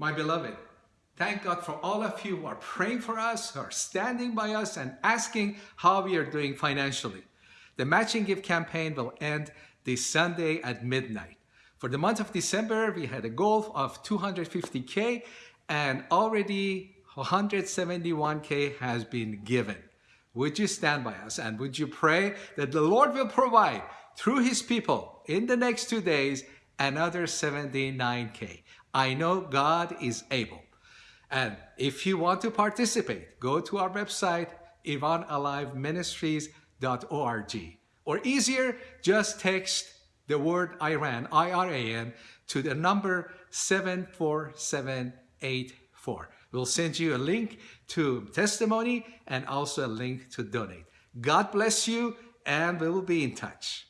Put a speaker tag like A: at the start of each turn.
A: My beloved, thank God for all of you who are praying for us, who are standing by us and asking how we are doing financially. The matching gift campaign will end this Sunday at midnight. For the month of December, we had a goal of 250K and already 171K has been given. Would you stand by us and would you pray that the Lord will provide through his people in the next two days another 79K. I know God is able. And if you want to participate, go to our website, IranAliveMinistries.org. Or easier, just text the word Iran, I-R-A-N, to the number 74784. We'll send you a link to testimony and also a link to donate. God bless you and we will be in touch.